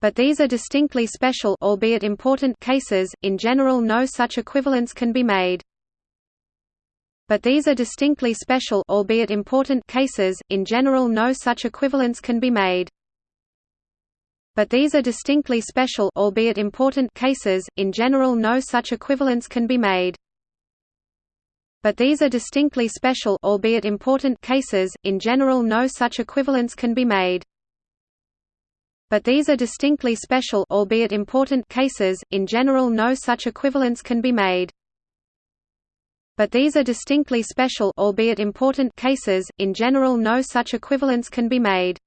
But these are distinctly special albeit important cases, in general no such equivalence can be made. But these are distinctly special albeit important cases, in general no such equivalence can be made. But these are distinctly special albeit important cases, in general no such equivalence can be made. But these are distinctly special albeit important cases, in general no such equivalence can be made. But these are distinctly special albeit important cases, in general no such equivalence can be made. But these are distinctly special albeit important cases, in general no such equivalence can be made.